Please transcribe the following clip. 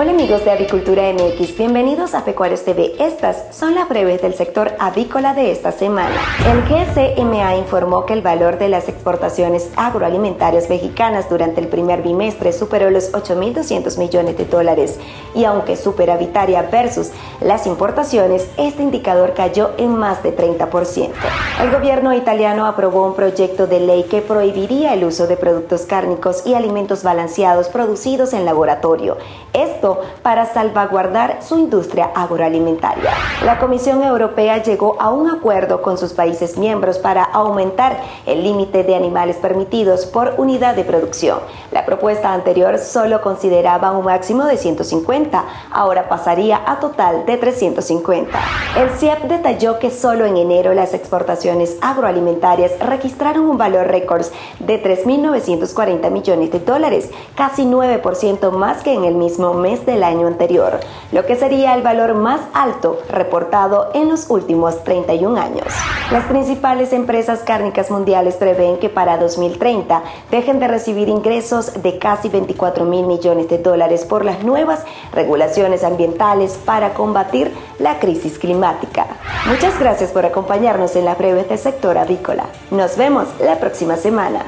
Hola amigos de Avicultura MX, bienvenidos a Pecuarios TV. Estas son las breves del sector avícola de esta semana. El GCMA informó que el valor de las exportaciones agroalimentarias mexicanas durante el primer bimestre superó los 8.200 millones de dólares y aunque superavitaria versus las importaciones, este indicador cayó en más de 30%. El gobierno italiano aprobó un proyecto de ley que prohibiría el uso de productos cárnicos y alimentos balanceados producidos en laboratorio. Esto para salvaguardar su industria agroalimentaria. La Comisión Europea llegó a un acuerdo con sus países miembros para aumentar el límite de animales permitidos por unidad de producción. La propuesta anterior solo consideraba un máximo de 150, ahora pasaría a total de 350. El CIEP detalló que solo en enero las exportaciones agroalimentarias registraron un valor récord de 3.940 millones de dólares, casi 9% más que en el mismo mes del año anterior, lo que sería el valor más alto reportado en los últimos 31 años. Las principales empresas cárnicas mundiales prevén que para 2030 dejen de recibir ingresos de casi 24 mil millones de dólares por las nuevas regulaciones ambientales para combatir la crisis climática. Muchas gracias por acompañarnos en la breve del sector avícola. Nos vemos la próxima semana.